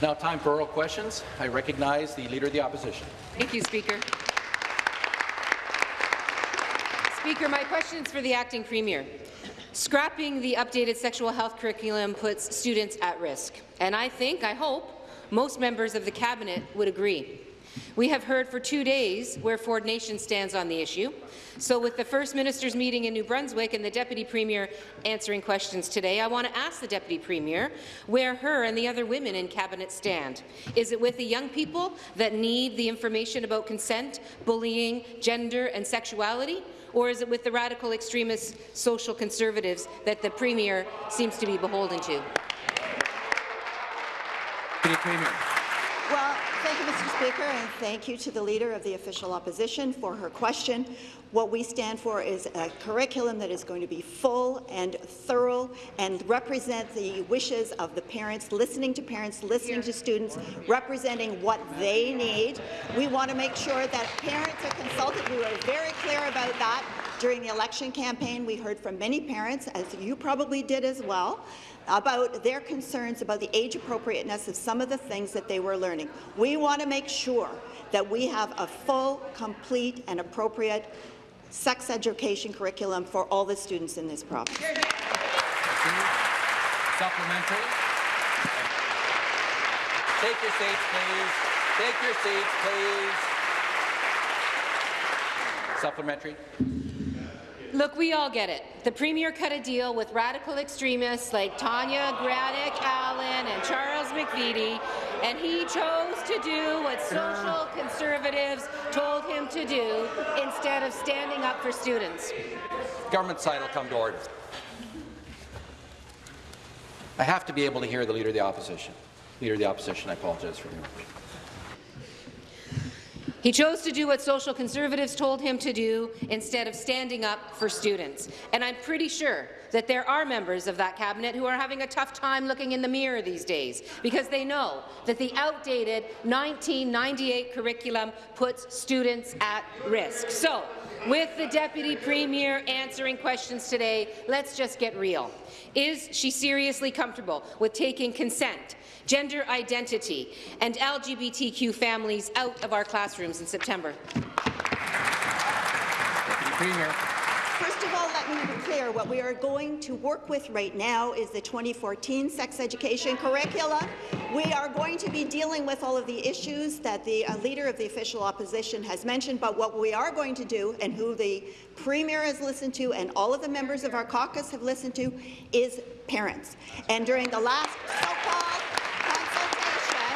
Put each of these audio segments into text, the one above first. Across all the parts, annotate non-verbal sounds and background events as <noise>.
It's now time for oral questions. I recognize the Leader of the Opposition. Thank you, Speaker. Speaker, my question is for the Acting Premier. Scrapping the updated sexual health curriculum puts students at risk, and I think, I hope, most members of the Cabinet would agree. We have heard for two days where Ford Nation stands on the issue. So with the First Minister's meeting in New Brunswick and the Deputy Premier answering questions today, I want to ask the Deputy Premier where her and the other women in Cabinet stand. Is it with the young people that need the information about consent, bullying, gender and sexuality? Or is it with the radical extremist social conservatives that the Premier seems to be beholden to? Deputy Premier. Well, thank you, Mr. Speaker, and thank you to the Leader of the Official Opposition for her question. What we stand for is a curriculum that is going to be full and thorough and represent the wishes of the parents, listening to parents, listening to students, representing what they need. We want to make sure that parents are consulted. We were very clear about that during the election campaign. We heard from many parents, as you probably did as well, about their concerns about the age appropriateness of some of the things that they were learning. We want to make sure that we have a full, complete and appropriate sex education curriculum for all the students in this province. Supplementary. Take your seats, please. Take your seats, please. Supplementary. Look, we all get it. The Premier cut a deal with radical extremists like Tanya Granic Allen and Charles McVety, and he chose to do what social conservatives told him to do instead of standing up for students. Government side will come to order. I have to be able to hear the Leader of the Opposition. Leader of the Opposition, I apologize for the interruption. He chose to do what social conservatives told him to do instead of standing up for students. And I'm pretty sure that there are members of that cabinet who are having a tough time looking in the mirror these days because they know that the outdated 1998 curriculum puts students at risk. So, with the Deputy Premier answering questions today, let's just get real. Is she seriously comfortable with taking consent, gender identity, and LGBTQ families out of our classrooms in September? Deputy Premier. First of all, let me be clear. What we are going to work with right now is the 2014 sex education curricula. We are going to be dealing with all of the issues that the uh, Leader of the Official Opposition has mentioned, but what we are going to do, and who the Premier has listened to and all of the members of our caucus have listened to, is parents. And during the last so-called consultation,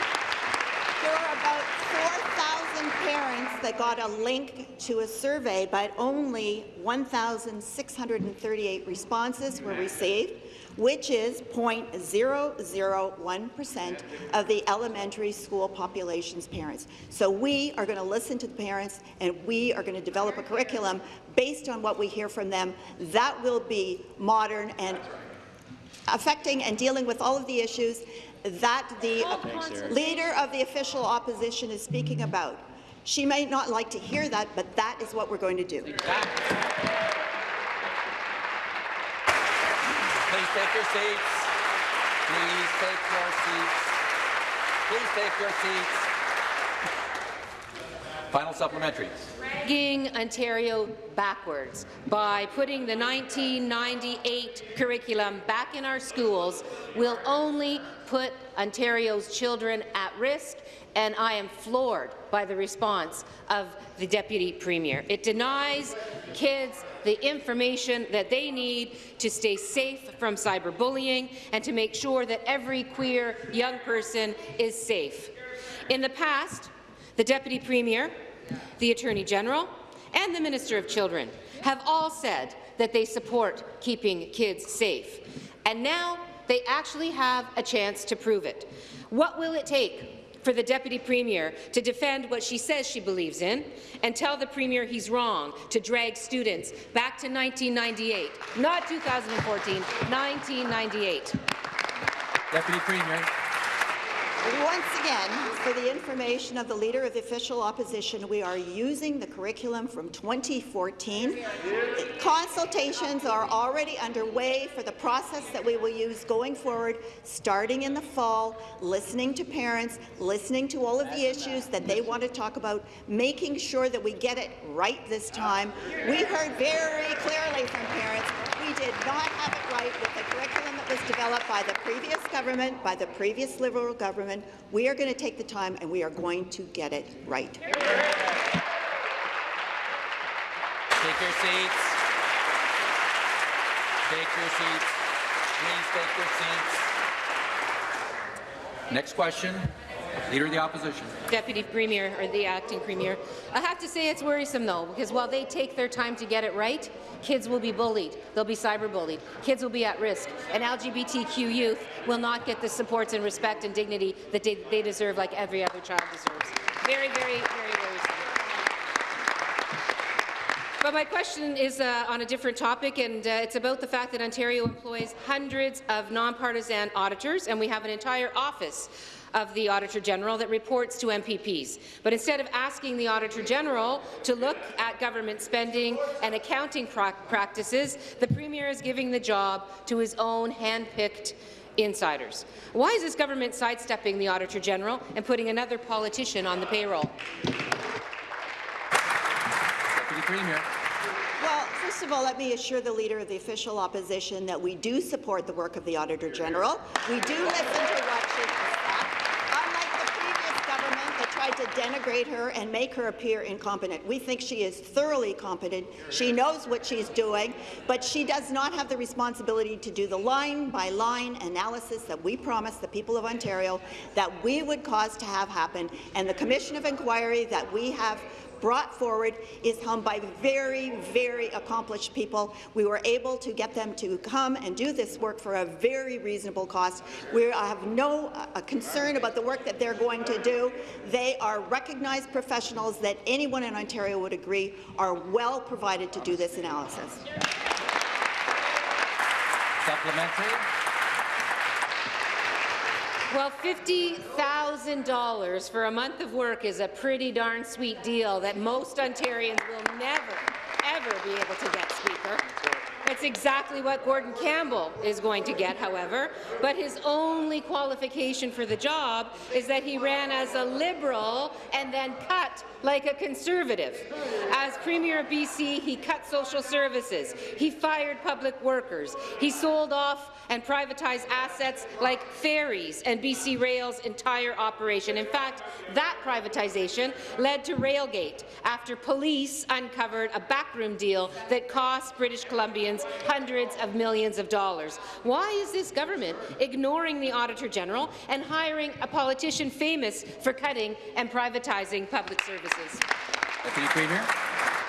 there were about 4,000 parents that got a link to a survey, but only 1,638 responses were received, which is 0.001% of the elementary school population's parents. So we are going to listen to the parents, and we are going to develop a curriculum based on what we hear from them that will be modern and affecting and dealing with all of the issues that the leader of the official opposition is speaking about. She may not like to hear that, but that is what we're going to do. Please take your seats. Please take your seats. Please take your seats. Final supplementary. dragging Ontario backwards by putting the 1998 curriculum back in our schools will only put Ontario's children at risk, and I am floored by the response of the Deputy Premier. It denies kids the information that they need to stay safe from cyberbullying and to make sure that every queer young person is safe. In the past, the Deputy Premier, the Attorney General, and the Minister of Children have all said that they support keeping kids safe. And now they actually have a chance to prove it. What will it take for the Deputy Premier to defend what she says she believes in and tell the Premier he's wrong to drag students back to 1998, not 2014, 1998? Deputy Premier. Once again, for the information of the Leader of the Official Opposition, we are using the curriculum from 2014. Consultations are already underway for the process that we will use going forward, starting in the fall, listening to parents, listening to all of the issues that they want to talk about, making sure that we get it right this time. We heard very clearly from parents we did not have it right with the curriculum that was developed by the previous government, by the previous Liberal government. We are going to take the time and we are going to get it right. Take your seats. Take your seats. Please take your seats. Next question. Leader of the Opposition. Deputy Premier, or the Acting Premier. I have to say it's worrisome, though, because while they take their time to get it right, kids will be bullied. They'll be cyberbullied. Kids will be at risk. And LGBTQ youth will not get the supports and respect and dignity that they, they deserve like every other child deserves. Very, very, very worrisome. But my question is uh, on a different topic, and uh, it's about the fact that Ontario employs hundreds of nonpartisan auditors, and we have an entire office of the Auditor General that reports to MPPs. But instead of asking the Auditor General to look at government spending and accounting practices, the Premier is giving the job to his own hand-picked insiders. Why is this government sidestepping the Auditor General and putting another politician on the payroll? Deputy Premier. Well, first of all, let me assure the Leader of the Official Opposition that we do support the work of the Auditor General. We do listen to what she tried to denigrate her and make her appear incompetent. We think she is thoroughly competent. She knows what she's doing, but she does not have the responsibility to do the line-by-line -line analysis that we promised the people of Ontario that we would cause to have happen, and the Commission of Inquiry that we have brought forward is held by very, very accomplished people. We were able to get them to come and do this work for a very reasonable cost. We have no uh, concern about the work that they're going to do. They are recognized professionals that anyone in Ontario would agree are well provided to do this analysis. Supplementary. Well, $50,000 for a month of work is a pretty darn sweet deal that most Ontarians will never, ever be able to get, Speaker. It's exactly what Gordon Campbell is going to get, however, but his only qualification for the job is that he ran as a Liberal and then cut like a Conservative. As Premier of BC, he cut social services, he fired public workers, he sold off and privatized assets like ferries and BC Rail's entire operation. In fact, that privatization led to Railgate after police uncovered a backroom deal that cost British Columbians hundreds of millions of dollars. Why is this government ignoring the Auditor General and hiring a politician famous for cutting and privatizing public services? Deputy Premier.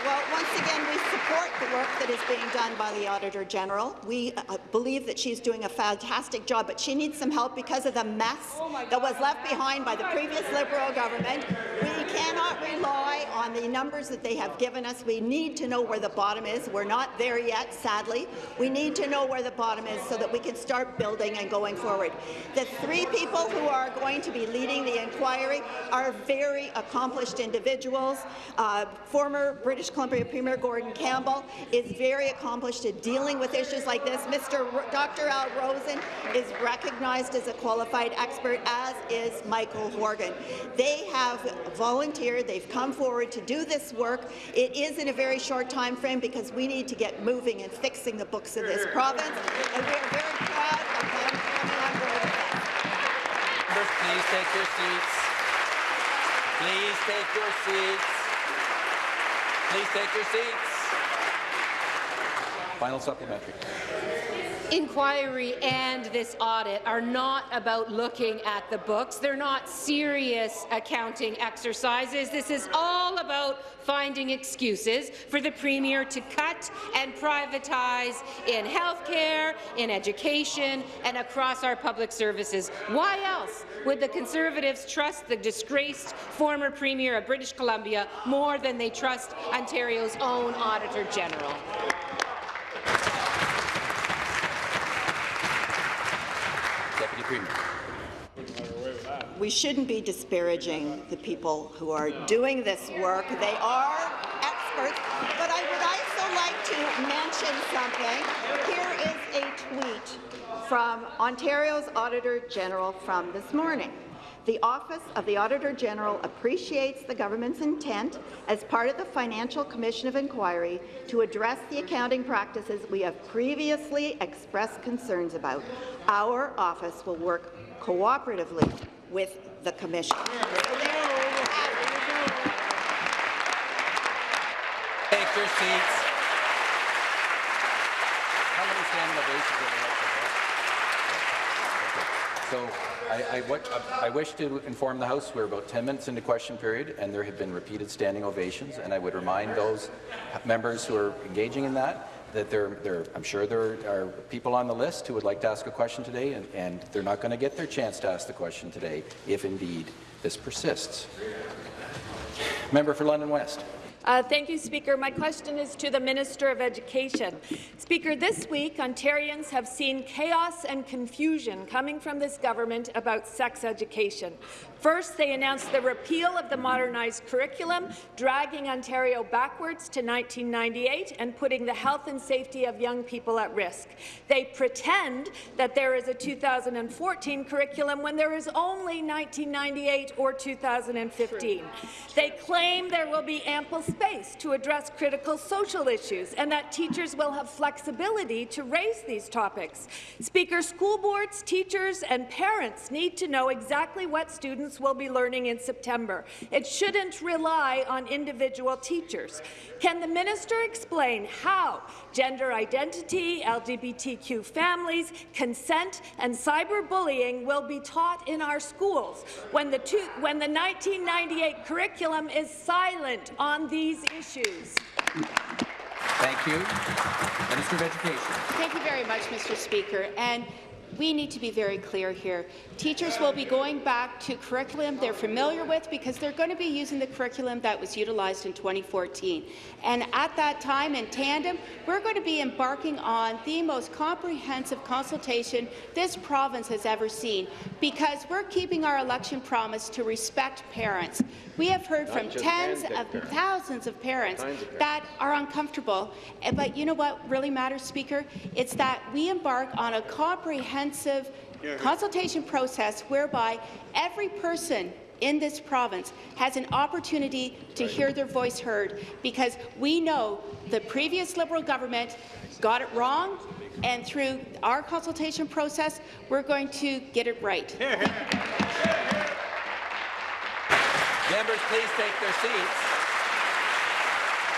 Well, once again, we support the work that is being done by the Auditor General. We uh, believe that she's doing a fantastic job, but she needs some help because of the mess oh that was left behind by the previous Liberal government. We cannot rely on the numbers that they have given us. We need to know where the bottom is. We're not there yet, sadly. We need to know where the bottom is so that we can start building and going forward. The three people who are going to be leading the inquiry are very accomplished individuals. Uh, former British Columbia Premier Gordon Campbell is very accomplished at dealing with issues like this. Mr. R Dr. Al Rosen is recognized as a qualified expert, as is Michael Horgan. They have volunteered. They've come forward to do this work. It is in a very short time frame because we need to get moving and fixing the books of this province, and we are very proud of them coming on board Members, please take your seats. Please take your seats. Please take your seats. Final supplementary inquiry and this audit are not about looking at the books. They're not serious accounting exercises. This is all about finding excuses for the Premier to cut and privatize in healthcare, in education, and across our public services. Why else would the Conservatives trust the disgraced former Premier of British Columbia more than they trust Ontario's own Auditor General? We shouldn't be disparaging the people who are doing this work. They are experts, but I would also like to mention something. Here is a tweet from Ontario's Auditor General from this morning. The Office of the Auditor General appreciates the government's intent as part of the Financial Commission of Inquiry to address the accounting practices we have previously expressed concerns about. Our office will work cooperatively with the Commission. Take your seats. How many standing ovations have we had so far? Okay. So I, I, I wish to inform the House we're about 10 minutes into question period, and there have been repeated standing ovations, and I would remind those members who are engaging in that that there, there, I'm sure there are people on the list who would like to ask a question today, and, and they're not going to get their chance to ask the question today if indeed this persists. Member for London West. Uh, thank you, Speaker. My question is to the Minister of Education. Speaker, this week, Ontarians have seen chaos and confusion coming from this government about sex education. First, they announced the repeal of the modernized curriculum, dragging Ontario backwards to 1998 and putting the health and safety of young people at risk. They pretend that there is a 2014 curriculum when there is only 1998 or 2015. They claim there will be ample space to address critical social issues and that teachers will have flexibility to raise these topics. Speaker, school boards, teachers and parents need to know exactly what students will be learning in September. It shouldn't rely on individual teachers. Can the minister explain how gender identity, LGBTQ families, consent and cyberbullying will be taught in our schools when the, two, when the 1998 curriculum is silent on these issues? Thank you. Minister of Education. Thank you very much, Mr. Speaker. And we need to be very clear here. Teachers will be going back to curriculum they're familiar with because they're going to be using the curriculum that was utilized in 2014. And at that time, in tandem, we're going to be embarking on the most comprehensive consultation this province has ever seen because we're keeping our election promise to respect parents. We have heard Not from tens of parents. thousands of parents, of parents that are uncomfortable. Eh, but you know what really matters, Speaker? It's that we embark on a comprehensive consultation process whereby every person in this province has an opportunity to hear their voice heard because we know the previous Liberal government got it wrong and through our consultation process, we're going to get it right. <laughs> Members, please take their seats.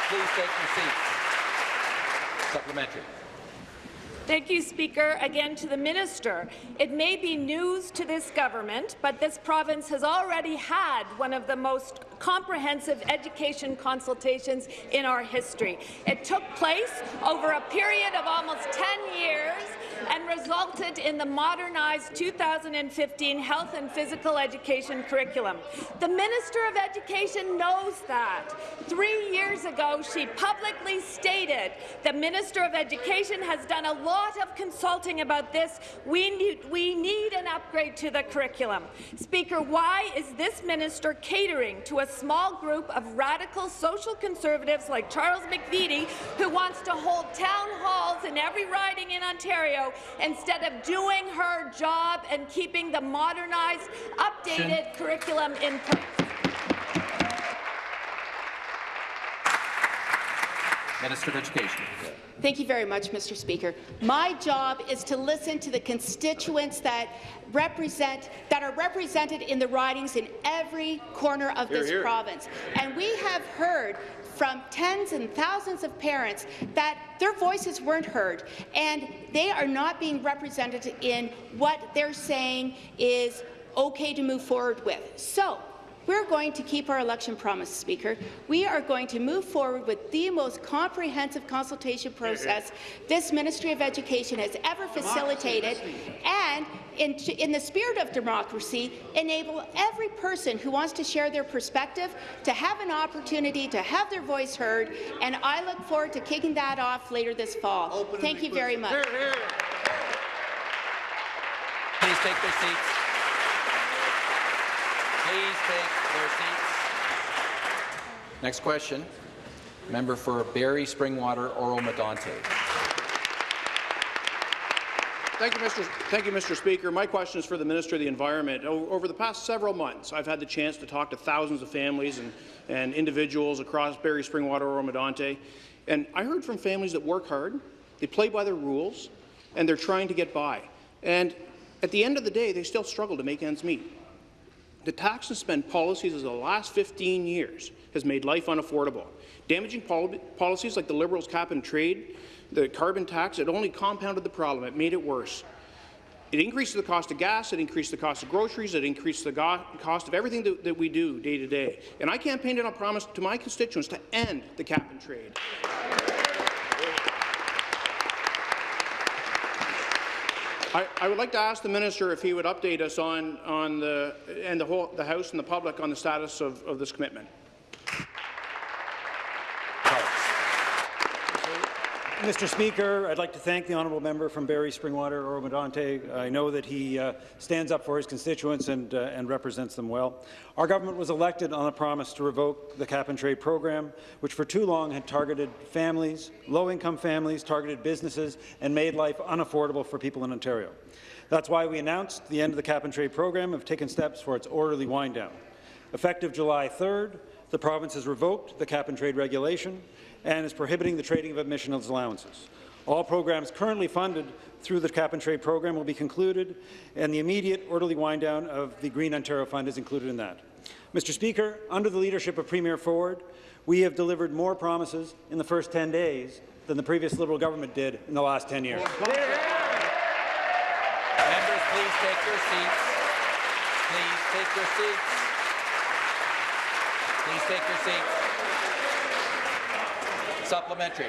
Please take your seats. Supplementary. Thank you, Speaker. Again to the minister. It may be news to this government, but this province has already had one of the most comprehensive education consultations in our history. It took place over a period of almost 10 years and resulted in the modernized 2015 health and physical education curriculum. The Minister of Education knows that. Three years ago, she publicly stated the Minister of Education has done a lot of consulting about this. We need, we need an upgrade to the curriculum. Speaker, why is this minister catering to a small group of radical social conservatives like Charles McVety, who wants to hold town halls in every riding in Ontario instead of doing her job and keeping the modernized, updated curriculum in place. Minister of Education. Thank you very much, Mr. Speaker. My job is to listen to the constituents that represent that are represented in the ridings in every corner of this here. province. And we have heard from tens and thousands of parents that their voices weren't heard and they are not being represented in what they're saying is okay to move forward with. So, we're going to keep our election promise, Speaker. We are going to move forward with the most comprehensive consultation process this Ministry of Education has ever facilitated, and in, in, the spirit of democracy, enable every person who wants to share their perspective to have an opportunity to have their voice heard, and I look forward to kicking that off later this fall. Open Thank you very much. Here, here. Please take their seats. Take their seats. Next question. Member for Barrie Springwater Oro-Medonte. Thank you, Mr. Thank you, Mr. Speaker. My question is for the Minister of the Environment. Over the past several months, I've had the chance to talk to thousands of families and, and individuals across Barrie Springwater Oro-Medonte, and I heard from families that work hard, they play by the rules, and they're trying to get by. And at the end of the day, they still struggle to make ends meet. The tax and spend policies of the last 15 years has made life unaffordable. Damaging pol policies like the Liberals' cap and trade, the carbon tax, it only compounded the problem. It made it worse. It increased the cost of gas, it increased the cost of groceries, it increased the cost of everything that, that we do day to day. And I campaigned on a promise to my constituents to end the cap and trade. I, I would like to ask the minister if he would update us on, on the, and the whole, the House and the public on the status of, of this commitment. Mr. Speaker, I'd like to thank the honourable member from Barrie Springwater, Oro-Medonte. I know that he uh, stands up for his constituents and, uh, and represents them well. Our government was elected on a promise to revoke the cap-and-trade program, which for too long had targeted families, low-income families, targeted businesses, and made life unaffordable for people in Ontario. That's why we announced the end of the cap-and-trade program and have taken steps for its orderly wind-down. Effective July 3rd, the province has revoked the cap-and-trade regulation and is prohibiting the trading of emissions allowances. All programs currently funded through the cap-and-trade program will be concluded, and the immediate orderly wind-down of the Green Ontario Fund is included in that. Mr. Speaker, under the leadership of Premier Ford, we have delivered more promises in the first 10 days than the previous Liberal government did in the last 10 years. Members, please take your seats. Please take your seats. Please take your seats. Supplementary.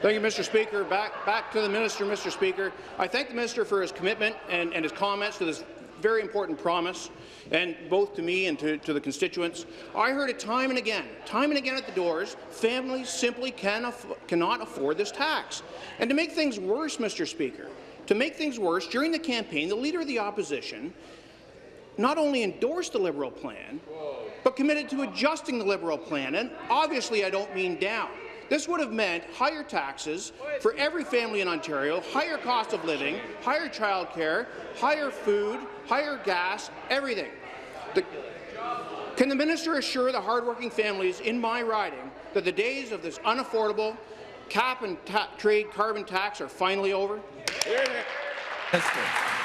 Thank you, Mr. Speaker. Back, back to the minister, Mr. Speaker. I thank the minister for his commitment and, and his comments to this very important promise, and both to me and to, to the constituents. I heard it time and again, time and again at the doors, families simply can aff cannot afford this tax. And to make things worse, Mr. Speaker, to make things worse, during the campaign, the Leader of the Opposition not only endorsed the Liberal plan, but committed to adjusting the Liberal plan, and obviously I don't mean down. This would have meant higher taxes for every family in Ontario, higher cost of living, higher childcare, higher food, higher gas, everything. The, can the minister assure the hardworking families in my riding that the days of this unaffordable cap and trade carbon tax are finally over? Minister.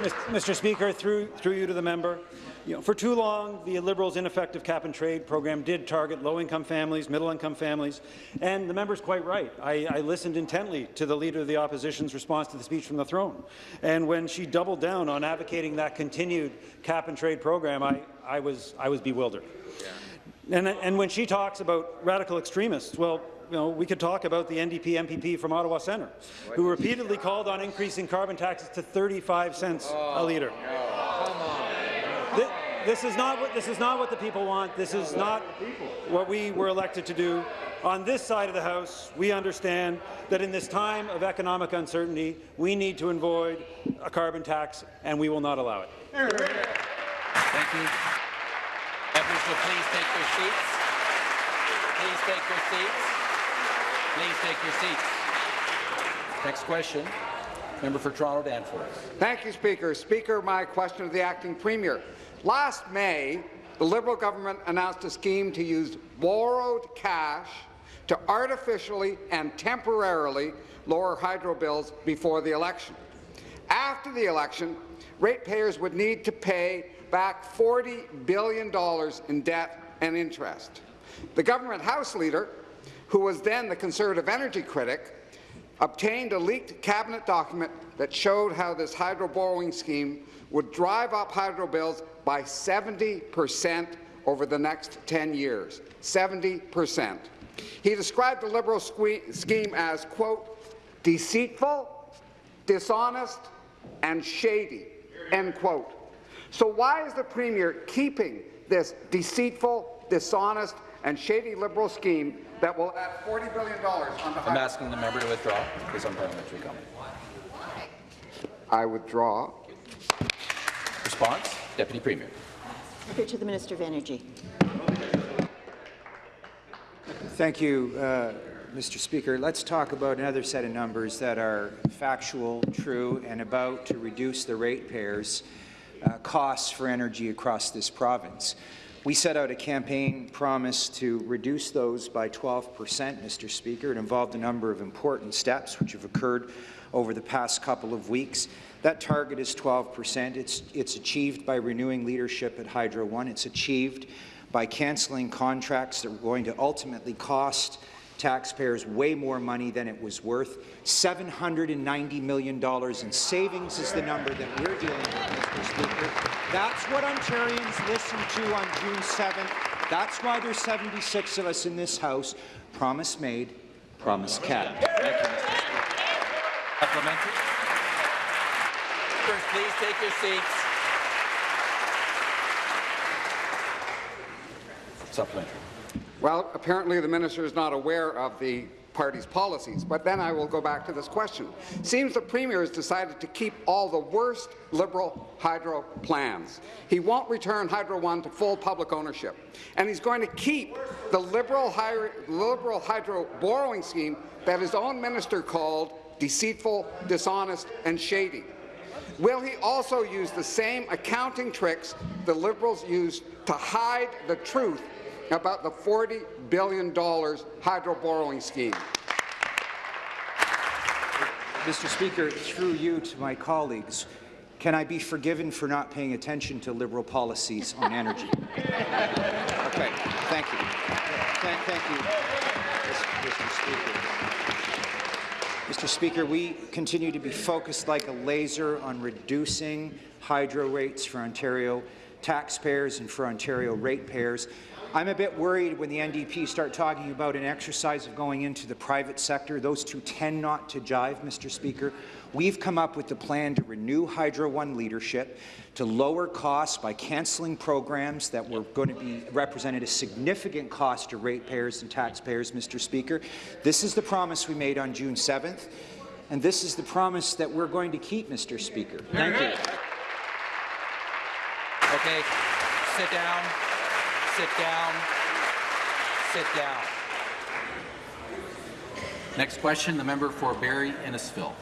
Mr. Speaker, through, through you to the member, you know, for too long, the Liberals' ineffective cap-and-trade program did target low-income families, middle-income families, and the member's quite right. I, I listened intently to the Leader of the Opposition's response to the speech from the throne, and when she doubled down on advocating that continued cap-and-trade program, I, I, was, I was bewildered. Yeah. And, and when she talks about radical extremists, well, you know, we could talk about the NDP MPP from Ottawa Centre, who repeatedly called on increasing carbon taxes to 35 cents a litre. This, this is not what this is not what the people want. This is not what we were elected to do. On this side of the House, we understand that in this time of economic uncertainty, we need to avoid a carbon tax, and we will not allow it. Thank you. Members will please take your seats. Please take your seats. Please take your seats. Next question. Member for Toronto Danforth. Thank you, Speaker. Speaker, my question to the acting premier. Last May, the Liberal government announced a scheme to use borrowed cash to artificially and temporarily lower hydro bills before the election. After the election, ratepayers would need to pay back $40 billion in debt and interest. The government House leader, who was then the Conservative energy critic, obtained a leaked cabinet document that showed how this hydro borrowing scheme would drive up hydro bills by 70 percent over the next 10 years. 70 percent. He described the Liberal scheme as, quote, deceitful, dishonest, and shady, end quote. So why is the Premier keeping this deceitful, dishonest, and shady Liberal scheme that will add $40 billion on the I'm asking the member to withdraw his parliamentary comment. I withdraw. Response, Deputy Premier. Here to the Minister of Energy. Thank you, uh, Mr. Speaker. Let's talk about another set of numbers that are factual, true, and about to reduce the ratepayers' uh, costs for energy across this province. We set out a campaign promise to reduce those by 12 percent, Mr. Speaker. It involved a number of important steps which have occurred over the past couple of weeks. That target is 12 percent. It's, it's achieved by renewing leadership at Hydro One. It's achieved by cancelling contracts that were going to ultimately cost taxpayers way more money than it was worth. $790 million in savings is the number that we're dealing with, Mr. Speaker. That's what Ontarians listened to on June 7th. That's why there's 76 of us in this House. Promise made, promise kept. Thank you, Mr. Speaker. Supplementary. Members, please take your seats. Supplementary. Well, apparently the minister is not aware of the party's policies, but then I will go back to this question. Seems the Premier has decided to keep all the worst Liberal hydro plans. He won't return Hydro One to full public ownership, and he's going to keep the Liberal, Liberal hydro borrowing scheme that his own minister called deceitful, dishonest and shady. Will he also use the same accounting tricks the Liberals used to hide the truth about the $40 billion hydro borrowing scheme. Mr. Speaker, through you to my colleagues, can I be forgiven for not paying attention to Liberal policies on energy? <laughs> okay, thank you. Thank, thank you, Mr. Speaker. Mr. Speaker, we continue to be focused like a laser on reducing hydro rates for Ontario taxpayers and for Ontario ratepayers. I'm a bit worried when the NDP start talking about an exercise of going into the private sector. Those two tend not to jive, Mr. Speaker. We've come up with a plan to renew Hydro One leadership, to lower costs by cancelling programs that were going to be represented a significant cost to ratepayers and taxpayers, Mr. Speaker. This is the promise we made on June 7th, and this is the promise that we're going to keep, Mr. Speaker. Thank you. Okay, sit down. Sit down. Sit down. Next question, the member for Barrie Innisfil.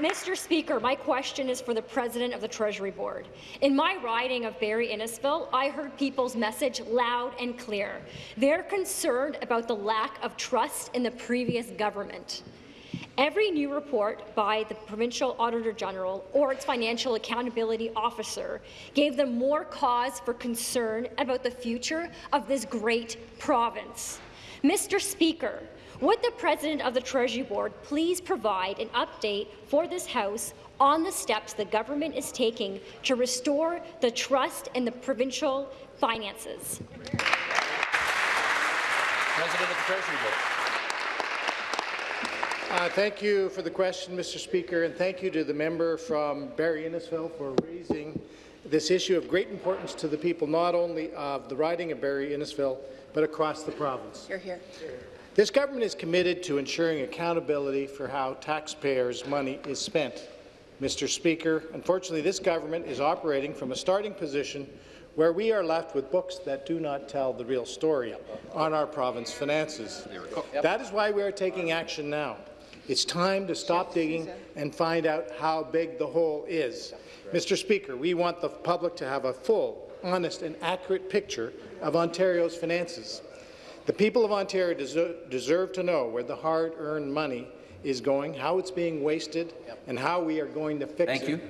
Mr. Speaker, my question is for the President of the Treasury Board. In my riding of Barrie Innisfil, I heard people's message loud and clear. They're concerned about the lack of trust in the previous government. Every new report by the Provincial Auditor General or its Financial Accountability Officer gave them more cause for concern about the future of this great province. Mr. Speaker, would the President of the Treasury Board please provide an update for this House on the steps the government is taking to restore the trust in the provincial finances? President of the Treasury Board. Uh, thank you for the question, Mr. Speaker, and thank you to the member from Barrie Innisfil for raising this issue of great importance to the people, not only of the riding of Barrie Innisfil, but across the province. You're here. This government is committed to ensuring accountability for how taxpayers' money is spent. Mr. Speaker, unfortunately, this government is operating from a starting position where we are left with books that do not tell the real story on our province finances. That is why we are taking action now. It's time to stop digging and find out how big the hole is. Mr. Speaker, we want the public to have a full, honest and accurate picture of Ontario's finances. The people of Ontario deserve to know where the hard-earned money is going, how it's being wasted, and how we are going to fix Thank it. you.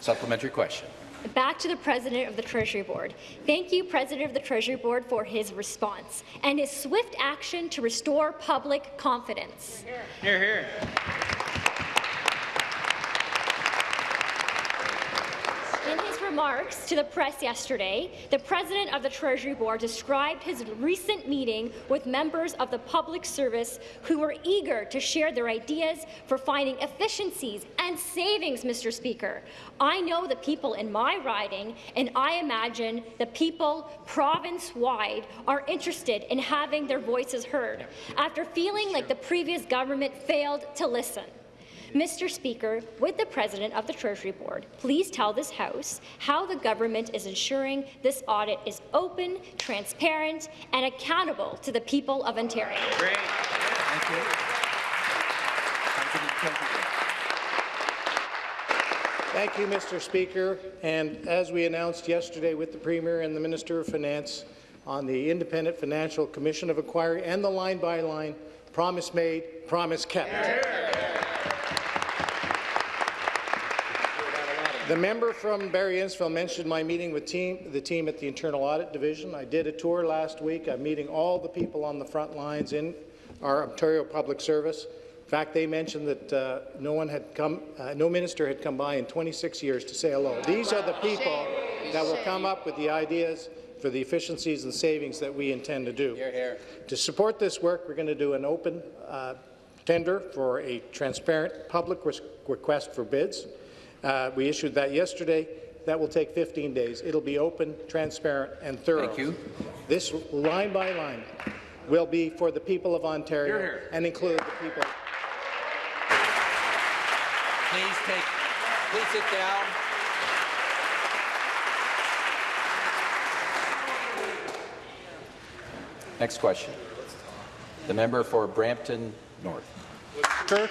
Supplementary question. Back to the President of the Treasury Board. Thank you, President of the Treasury Board, for his response and his swift action to restore public confidence. Here, here. In his remarks to the press yesterday, the President of the Treasury Board described his recent meeting with members of the public service who were eager to share their ideas for finding efficiencies and savings, Mr. Speaker. I know the people in my riding, and I imagine the people province-wide are interested in having their voices heard after feeling like the previous government failed to listen. Mr. Speaker, would the President of the Treasury Board please tell this House how the government is ensuring this audit is open, transparent, and accountable to the people of Ontario? Great. Thank you. Thank you, Mr. Speaker. And as we announced yesterday with the Premier and the Minister of Finance on the Independent Financial Commission of Inquiry and the line-by-line, promise made, promise kept. The member from Barrie Innisfil mentioned my meeting with team, the team at the Internal Audit Division. I did a tour last week. I'm meeting all the people on the front lines in our Ontario Public Service. In fact, they mentioned that uh, no one had come, uh, no minister had come by in 26 years to say hello. These are the people that will come up with the ideas for the efficiencies and savings that we intend to do. Here, here. To support this work, we're going to do an open uh, tender for a transparent public request for bids. Uh, we issued that yesterday. That will take 15 days. It'll be open, transparent, and thorough. Thank you. This line by line will be for the people of Ontario Here, here. and include the people. Please take, please sit down. Next question. The member for Brampton North. Sure.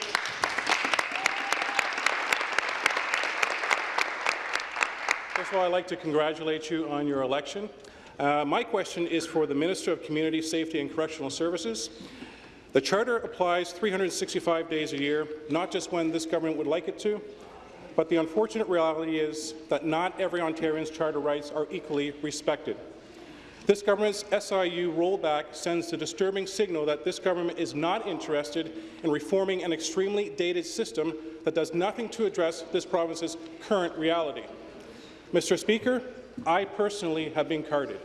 First of all, I'd like to congratulate you on your election. Uh, my question is for the Minister of Community Safety and Correctional Services. The Charter applies 365 days a year, not just when this government would like it to, but the unfortunate reality is that not every Ontarian's charter rights are equally respected. This government's SIU rollback sends a disturbing signal that this government is not interested in reforming an extremely dated system that does nothing to address this province's current reality. Mr. Speaker, I personally have been carded.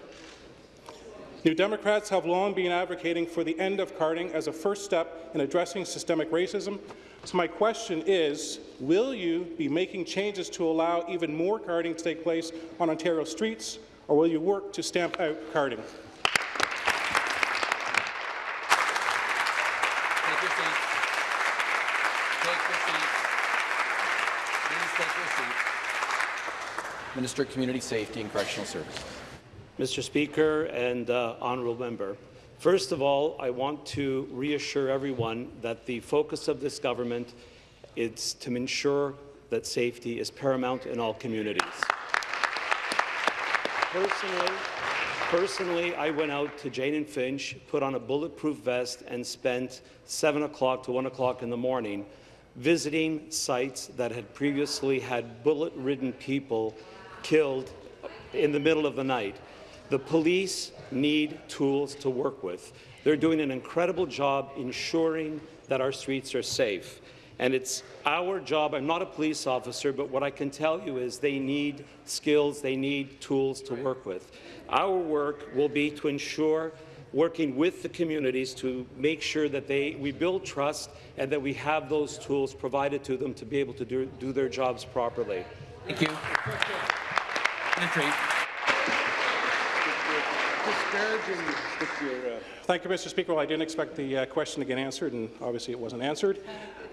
New Democrats have long been advocating for the end of carding as a first step in addressing systemic racism. So my question is, will you be making changes to allow even more carding to take place on Ontario streets, or will you work to stamp out carding? Take your seats. Take your seats. Please take your seats. Minister of Community Safety and Correctional Services. Mr. Speaker and uh, honourable member, first of all, I want to reassure everyone that the focus of this government is to ensure that safety is paramount in all communities. Personally, personally, I went out to Jane and Finch, put on a bulletproof vest, and spent 7 o'clock to 1 o'clock in the morning visiting sites that had previously had bullet-ridden people killed in the middle of the night. The police need tools to work with. They're doing an incredible job ensuring that our streets are safe. And it's our job, I'm not a police officer, but what I can tell you is they need skills, they need tools to work with. Our work will be to ensure working with the communities to make sure that they, we build trust and that we have those tools provided to them to be able to do, do their jobs properly. Thank you. Retreat. Thank you, Mr. Speaker. Well, I didn't expect the uh, question to get answered, and obviously it wasn't answered.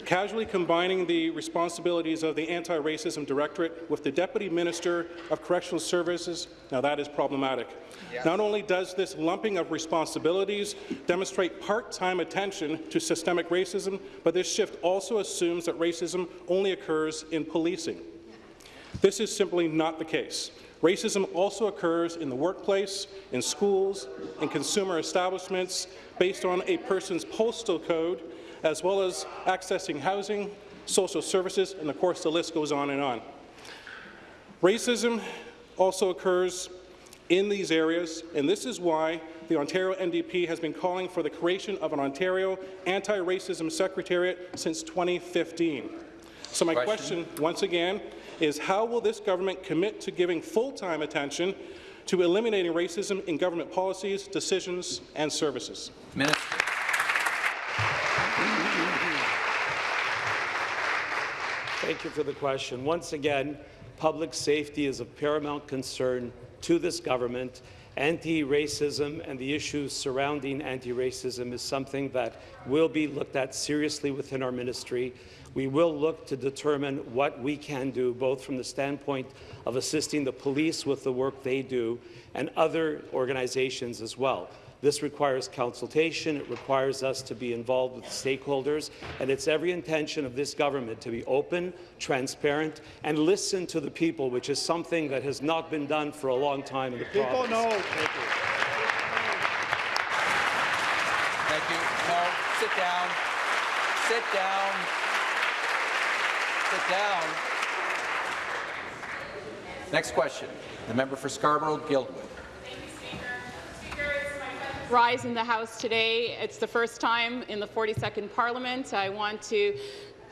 Casually combining the responsibilities of the Anti-Racism Directorate with the Deputy Minister of Correctional Services, now that is problematic. Yeah. Not only does this lumping of responsibilities demonstrate part-time attention to systemic racism, but this shift also assumes that racism only occurs in policing. This is simply not the case. Racism also occurs in the workplace, in schools, in consumer establishments, based on a person's postal code, as well as accessing housing, social services, and of course the list goes on and on. Racism also occurs in these areas, and this is why the Ontario NDP has been calling for the creation of an Ontario Anti-Racism Secretariat since 2015. So my question, question once again, is how will this government commit to giving full-time attention to eliminating racism in government policies, decisions and services? Minister. Thank you for the question. Once again, public safety is of paramount concern to this government. Anti-racism and the issues surrounding anti-racism is something that will be looked at seriously within our ministry. We will look to determine what we can do, both from the standpoint of assisting the police with the work they do and other organizations as well. This requires consultation, it requires us to be involved with stakeholders, and it's every intention of this government to be open, transparent, and listen to the people, which is something that has not been done for a long time in the People province. know. Thank you. No, sit down. Sit down. Sit down. Next question. The member for Scarborough-Guildwood. rise in the House today. It's the first time in the 42nd Parliament. I want to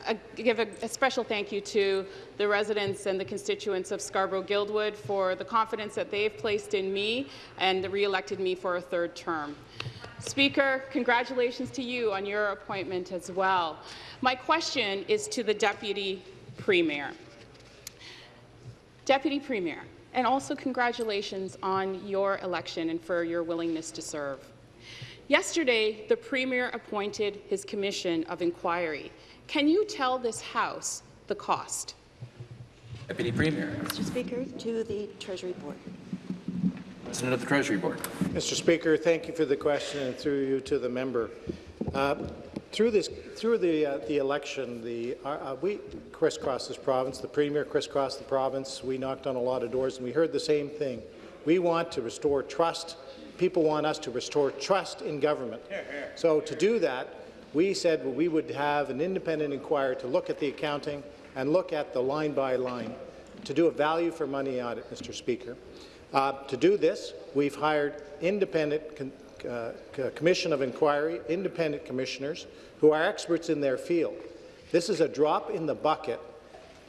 uh, give a, a, special thank you to the residents and the constituents of Scarborough-Guildwood for the confidence that they've placed in me and re-elected me for a third term. Speaker, congratulations to you on your appointment as well. My question is to the Deputy Premier. Deputy Premier, and also congratulations on your election and for your willingness to serve. Yesterday, the Premier appointed his Commission of Inquiry. Can you tell this House the cost? Deputy Premier. Mr. Speaker, to the Treasury Board. President of the Treasury Board. Mr. Speaker, thank you for the question and through you to the member. Uh, through this, through the uh, the election, the uh, uh, we crisscrossed this province. The premier crisscrossed the province. We knocked on a lot of doors, and we heard the same thing. We want to restore trust. People want us to restore trust in government. So to do that, we said we would have an independent inquiry to look at the accounting and look at the line by line to do a value for money audit, Mr. Speaker. Uh, to do this, we've hired independent uh, Commission of Inquiry, independent commissioners who are experts in their field. This is a drop in the bucket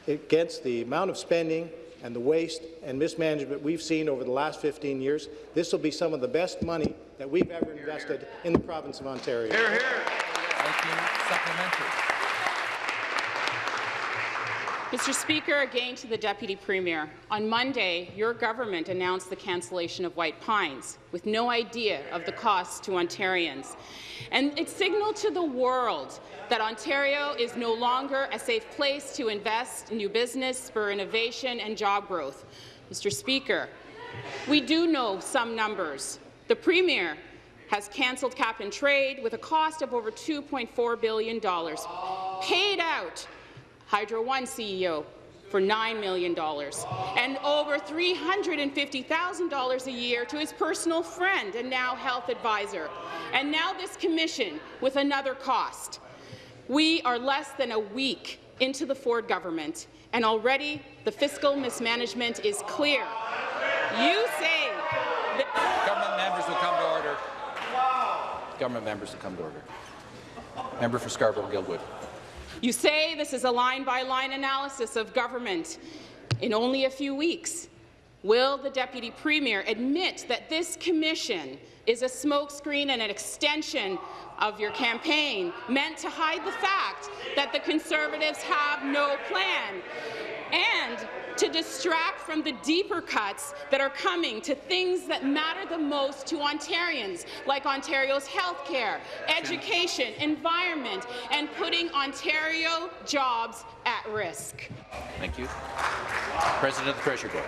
against the amount of spending and the waste and mismanagement we've seen over the last 15 years. This will be some of the best money that we've ever invested in the province of Ontario. Hear, hear. Thank you. Supplementary. Mr. Speaker, again to the Deputy Premier. On Monday, your government announced the cancellation of White Pines, with no idea of the cost to Ontarians. And it signaled to the world that Ontario is no longer a safe place to invest in new business, spur innovation and job growth. Mr. Speaker, we do know some numbers. The Premier has cancelled cap and trade with a cost of over $2.4 billion, paid out Hydro One CEO for $9 million and over $350,000 a year to his personal friend and now health advisor. And now this commission with another cost. We are less than a week into the Ford government, and already the fiscal mismanagement is clear. You say Government members will come to order. Government members will come to order. Member for Scarborough-Guildwood. You say this is a line-by-line -line analysis of government. In only a few weeks, will the Deputy Premier admit that this commission is a smokescreen and an extension of your campaign meant to hide the fact that the Conservatives have no plan? And to distract from the deeper cuts that are coming to things that matter the most to Ontarians, like Ontario's health care, education, environment, and putting Ontario jobs at risk. Thank you. President of the Treasury Board.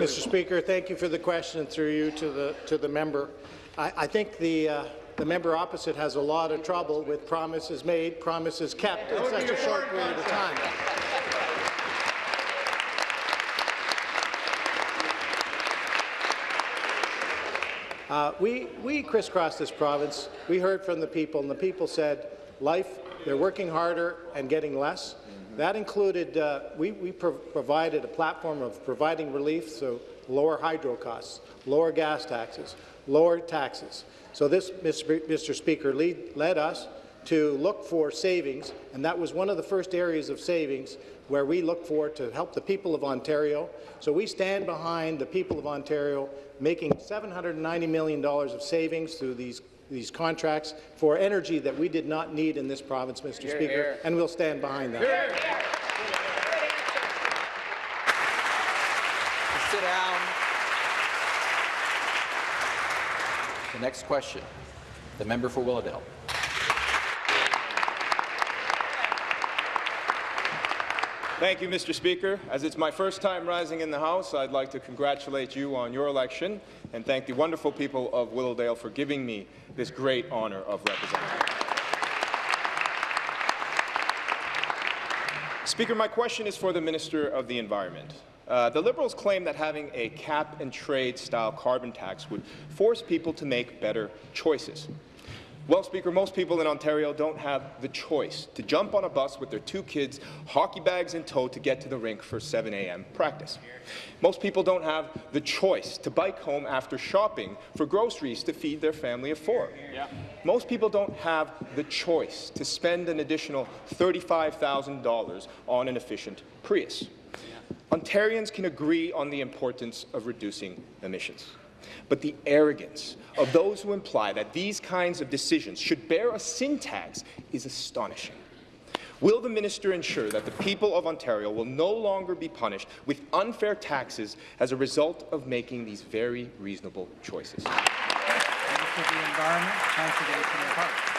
Mr. Speaker, thank you for the question through you to the to the member. I, I think the uh, the member opposite has a lot of trouble with promises made, promises kept in such a short period of time. Uh, we, we crisscrossed this province. We heard from the people, and the people said, life, they're working harder and getting less. That included, uh, we, we pro provided a platform of providing relief, so lower hydro costs, lower gas taxes, lower taxes. So this, Mr. Speaker, lead, led us to look for savings, and that was one of the first areas of savings where we look for to help the people of Ontario. So we stand behind the people of Ontario making $790 million of savings through these these contracts for energy that we did not need in this province, Mr. Speaker, here. and we'll stand behind that. Sit down. The next question, the member for Willowdale. Thank you, Mr. Speaker. As it's my first time rising in the House, I'd like to congratulate you on your election and thank the wonderful people of Willowdale for giving me this great honour of representing. Speaker, my question is for the Minister of the Environment. Uh, the Liberals claim that having a cap-and-trade style carbon tax would force people to make better choices. Well, Speaker, most people in Ontario don't have the choice to jump on a bus with their two kids, hockey bags in tow, to get to the rink for 7 a.m. practice. Most people don't have the choice to bike home after shopping for groceries to feed their family of four. Yeah. Most people don't have the choice to spend an additional $35,000 on an efficient Prius. Ontarians can agree on the importance of reducing emissions. But the arrogance of those who imply that these kinds of decisions should bear a sin tax is astonishing. Will the minister ensure that the people of Ontario will no longer be punished with unfair taxes as a result of making these very reasonable choices? Minister of the Environment, Conservation and Parks.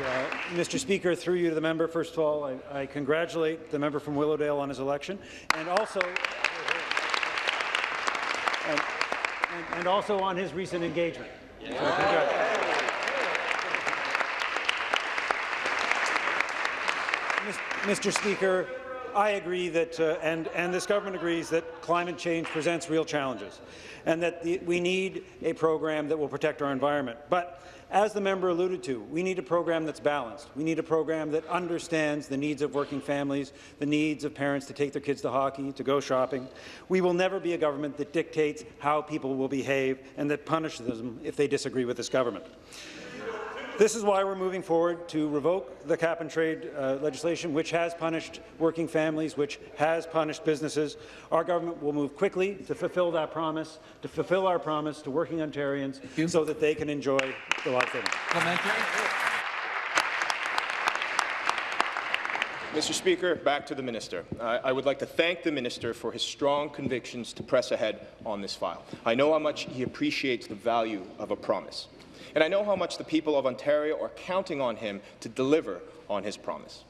Uh, Mr. Speaker, through you to the member, first of all, I, I congratulate the member from Willowdale on his election, and also and, and, and also on his recent engagement. Yeah. So Mr. Speaker, I agree that, uh, and, and this government agrees that climate change presents real challenges, and that the, we need a program that will protect our environment. But as the member alluded to, we need a program that's balanced. We need a program that understands the needs of working families, the needs of parents to take their kids to hockey, to go shopping. We will never be a government that dictates how people will behave and that punishes them if they disagree with this government. This is why we're moving forward to revoke the cap-and-trade uh, legislation, which has punished working families, which has punished businesses. Our government will move quickly to fulfill that promise, to fulfill our promise to working Ontarians so that they can enjoy the life they want. Mr. Speaker, back to the minister. I, I would like to thank the minister for his strong convictions to press ahead on this file. I know how much he appreciates the value of a promise. And I know how much the people of Ontario are counting on him to deliver on his promise.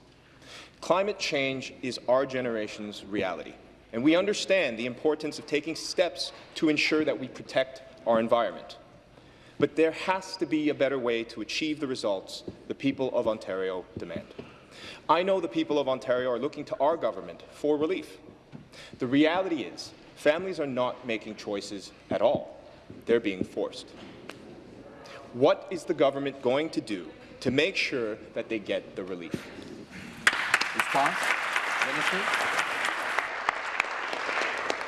Climate change is our generation's reality, and we understand the importance of taking steps to ensure that we protect our environment. But there has to be a better way to achieve the results the people of Ontario demand. I know the people of Ontario are looking to our government for relief. The reality is, families are not making choices at all. They're being forced. What is the government going to do to make sure that they get the relief? Response? Minister?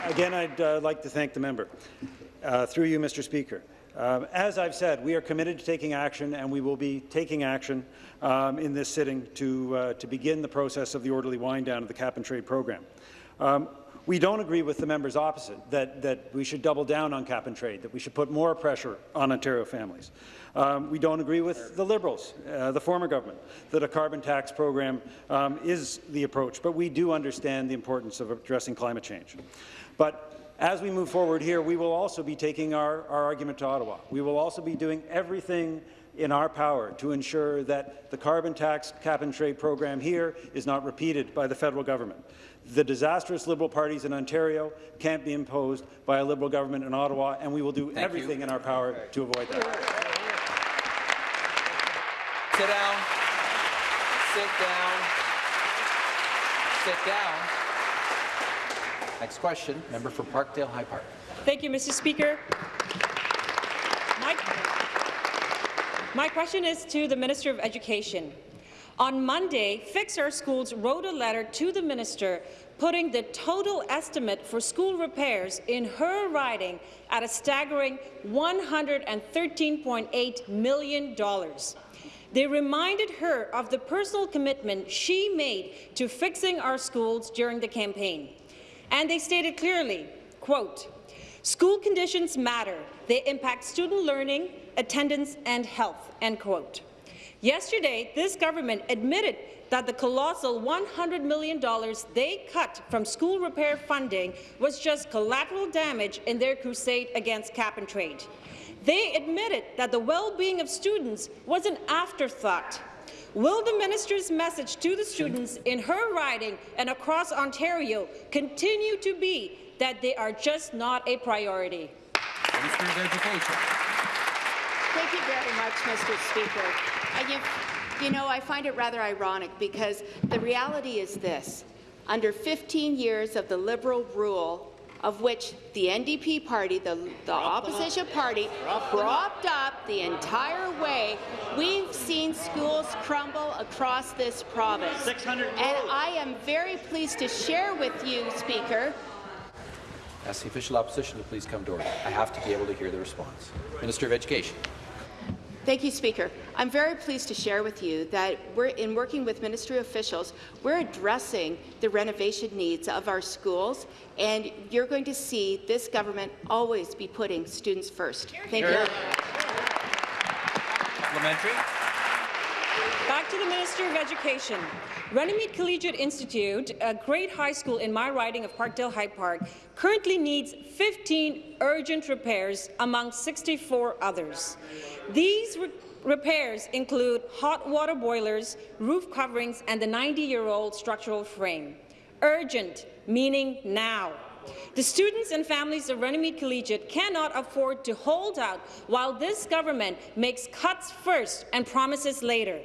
Again, I'd uh, like to thank the member. Uh, through you, Mr. Speaker. Um, as I've said, we are committed to taking action, and we will be taking action um, in this sitting to, uh, to begin the process of the orderly wind-down of the cap-and-trade program. Um, we don't agree with the members opposite, that, that we should double down on cap-and-trade, that we should put more pressure on Ontario families. Um, we don't agree with the Liberals, uh, the former government, that a carbon tax program um, is the approach, but we do understand the importance of addressing climate change. But as we move forward here, we will also be taking our, our argument to Ottawa. We will also be doing everything in our power to ensure that the carbon tax cap-and-trade program here is not repeated by the federal government. The disastrous Liberal parties in Ontario can't be imposed by a Liberal government in Ottawa, and we will do Thank everything you. in our power to avoid that. Sit down. Sit down. Sit down. Next question, member for Parkdale High Park. Thank you, Mr. Speaker. My, my question is to the Minister of Education. On Monday, Fix Our Schools wrote a letter to the minister putting the total estimate for school repairs in her riding at a staggering $113.8 million. They reminded her of the personal commitment she made to fixing our schools during the campaign. And they stated clearly, quote, School conditions matter. They impact student learning, attendance, and health, end quote. Yesterday, this government admitted that the colossal $100 million they cut from school repair funding was just collateral damage in their crusade against cap-and-trade. They admitted that the well-being of students was an afterthought. Will the minister's message to the students in her riding and across Ontario continue to be that they are just not a priority? Minister of Education. Thank you very much, Mr. Speaker. I, you, you know, I find it rather ironic because the reality is this. Under 15 years of the Liberal rule, of which the NDP party, the, the opposition party, propped up the entire way, we've seen schools crumble across this province. And I am very pleased to share with you, Speaker, Ask the official opposition to please come to order. I have to be able to hear the response. Minister of Education. Thank you, Speaker. I'm very pleased to share with you that we're, in working with ministry officials, we're addressing the renovation needs of our schools, and you're going to see this government always be putting students first. Thank you. Supplementary. Back to the Minister of Education. Runnymede Collegiate Institute, a great high school in my riding of Parkdale High Park, currently needs 15 urgent repairs among 64 others. These re repairs include hot water boilers, roof coverings, and the 90-year-old structural frame. Urgent, meaning now. The students and families of Runnymede Collegiate cannot afford to hold out while this government makes cuts first and promises later.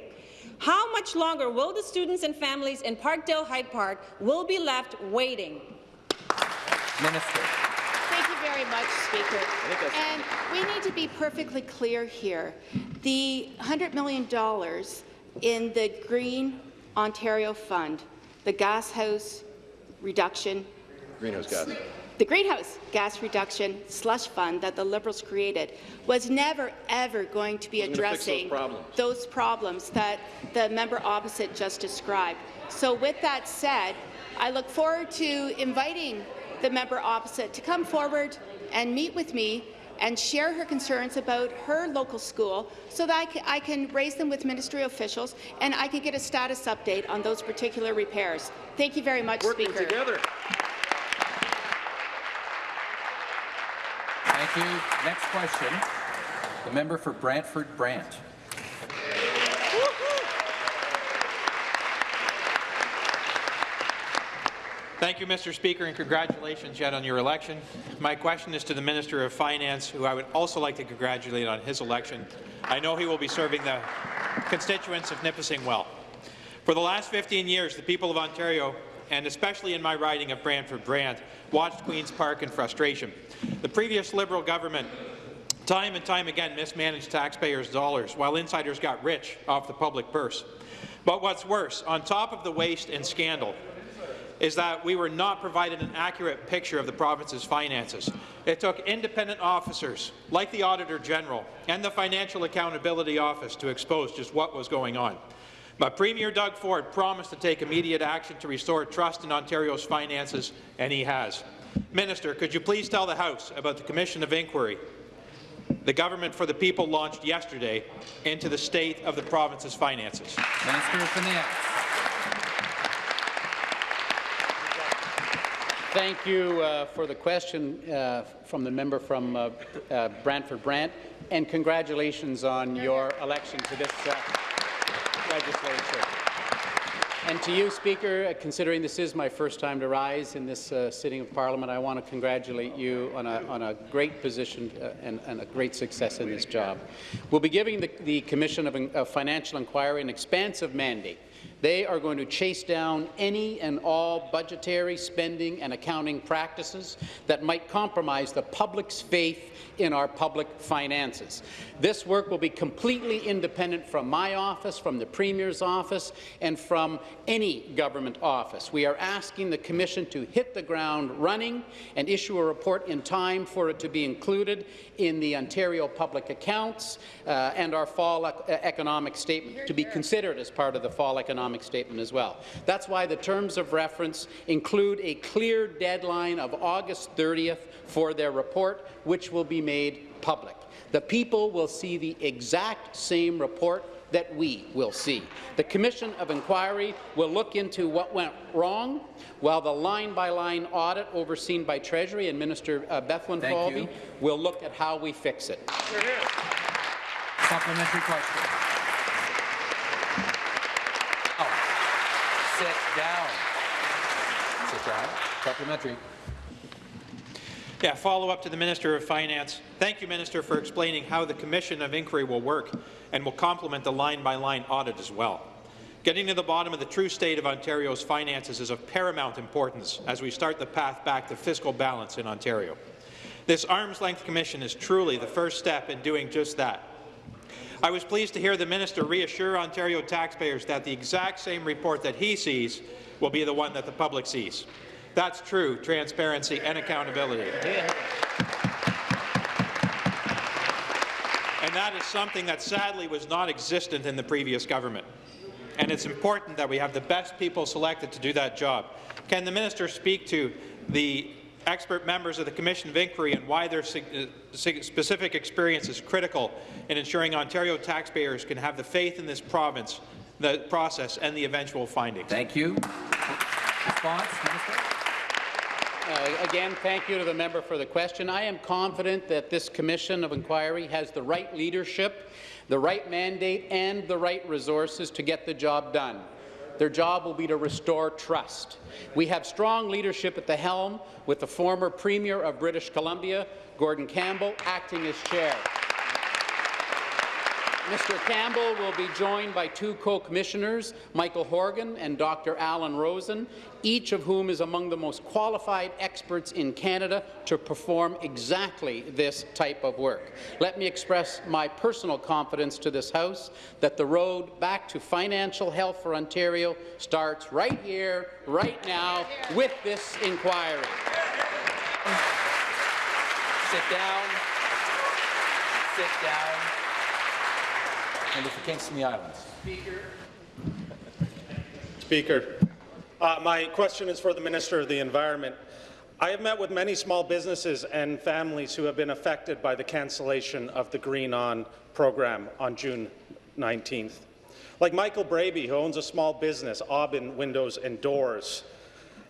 How much longer will the students and families in Parkdale High Park will be left waiting? Minister. Thank you very much, Speaker. And we need to be perfectly clear here. The $100 million in the Green Ontario Fund, the gas house reduction Greenhouse gas. the greenhouse gas reduction slush fund that the Liberals created was never, ever going to be gonna those addressing problems. those problems that the member opposite just described. So with that said, I look forward to inviting the member opposite to come forward and meet with me and share her concerns about her local school so that I can, I can raise them with ministry officials and I can get a status update on those particular repairs. Thank you very much, Working Speaker. together. Thank you. Next question. The member for Brantford Brant. Thank you, Mr. Speaker, and congratulations yet on your election. My question is to the Minister of Finance, who I would also like to congratulate on his election. I know he will be serving the constituents of Nipissing well. For the last 15 years, the people of Ontario, and especially in my riding of Brantford Brant, watched Queen's Park in frustration. The previous Liberal government time and time again mismanaged taxpayers' dollars, while insiders got rich off the public purse. But what's worse, on top of the waste and scandal, is that we were not provided an accurate picture of the province's finances. It took independent officers, like the Auditor General and the Financial Accountability Office, to expose just what was going on. But Premier Doug Ford promised to take immediate action to restore trust in Ontario's finances, and he has. Minister, could you please tell the House about the Commission of Inquiry the Government for the People launched yesterday into the state of the province's finances? Minister of Finance. Thank you uh, for the question uh, from the member from uh, uh, Brantford Brant, and congratulations on your election to this uh, legislature. And to you, Speaker, uh, considering this is my first time to rise in this uh, sitting of Parliament, I want to congratulate you on a, on a great position and, and, a great success in this job. We'll be giving the, the Commission of, of Financial Inquiry an expansive mandate They are going to chase down any and all budgetary spending and accounting practices that might compromise the public's faith in our public finances. This work will be completely independent from my office, from the Premier's office, and from any government office. We are asking the Commission to hit the ground running and issue a report in time for it to be included in the Ontario Public Accounts uh, and our fall ec economic statement, to be considered as part of the fall economic statement as well. That's why the terms of reference include a clear deadline of August 30th for their report, which will be made public. The people will see the exact same report that we will see. The Commission of Inquiry will look into what went wrong, while the line-by-line -line audit overseen by Treasury and Minister uh, Bethlenfalvy will look at how we fix it. Supplementary question. Sit down. Sit down. Yeah, follow up to the Minister of Finance. Thank you, Minister, for explaining how the Commission of Inquiry will work and will complement the line-by-line -line audit as well. Getting to the bottom of the true state of Ontario's finances is of paramount importance as we start the path back to fiscal balance in Ontario. This arm's-length commission is truly the first step in doing just that. I was pleased to hear the minister reassure Ontario taxpayers that the exact same report that he sees will be the one that the public sees. That's true transparency and accountability. And that is something that sadly was not existent in the previous government. And it's important that we have the best people selected to do that job. Can the minister speak to the expert members of the Commission of Inquiry and why their uh, specific experience is critical in ensuring Ontario taxpayers can have the faith in this province, the process, and the eventual findings? Thank you. Response, Minister? Uh, again, thank you to the member for the question. I am confident that this Commission of Inquiry has the right leadership, the right mandate, and the right resources to get the job done. Their job will be to restore trust. We have strong leadership at the helm, with the former Premier of British Columbia, Gordon Campbell, acting as chair. Mr. Campbell will be joined by two co-commissioners, Michael Horgan and Dr. Alan Rosen, each of whom is among the most qualified experts in Canada to perform exactly this type of work. Let me express my personal confidence to this House that the road back to financial health for Ontario starts right here, right now, with this inquiry. Sit down. Sit down. Member for Kingston the Islands. Speaker. Speaker, uh, my question is for the Minister of the Environment. I have met with many small businesses and families who have been affected by the cancellation of the Green On program on June 19th. Like Michael Braby, who owns a small business, Aubin Windows and Doors,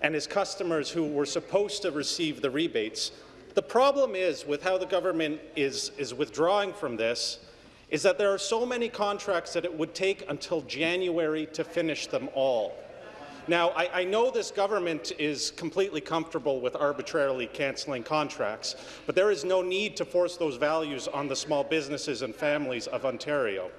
and his customers who were supposed to receive the rebates. The problem is with how the government is, is withdrawing from this is that there are so many contracts that it would take until January to finish them all. Now, I, I, know this government is completely comfortable with arbitrarily cancelling contracts, but there is no need to force those values on the small businesses and families of Ontario.